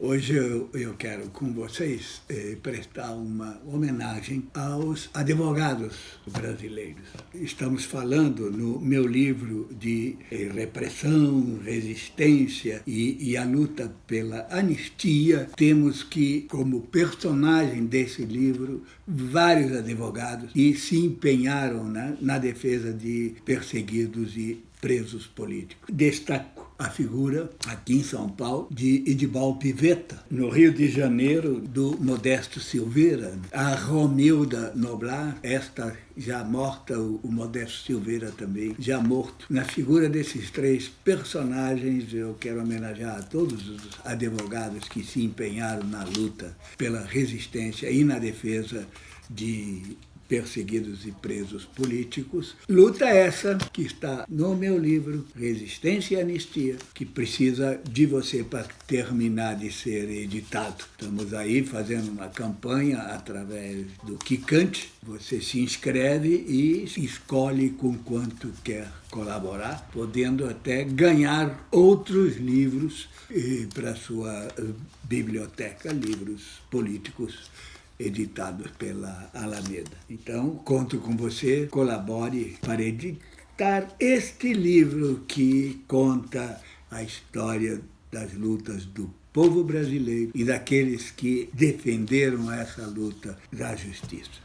Hoje eu, eu, quero com vocês eh, prestar uma homenagem aos advogados brasileiros. Estamos falando no meu livro de eh, repressão, resistência e, e, a luta pela anistia. Temos que, como personagem desse livro, vários advogados que se empenharam né, na defesa de perseguidos e presos políticos. Destaco a figura, aqui em São Paulo, de Edibal Pivetta. No Rio de Janeiro, do Modesto Silveira. A Romilda Noblar, esta já morta, o Modesto Silveira também, já morto. Na figura desses três personagens, eu quero homenagear a todos os advogados que se empenharam na luta pela resistência e na defesa de perseguidos e presos políticos. Luta essa que está no meu livro Resistência e Anistia, que precisa de você para terminar de ser editado. Estamos aí fazendo uma campanha através do Kikante. Você se inscreve e escolhe com quanto quer colaborar, podendo até ganhar outros livros eh, para sua eh, biblioteca, livros políticos editados pela Alameda. Então, conto com você, colabore para editar este livro que conta a história das lutas do povo brasileiro e daqueles que defenderam essa luta da justiça.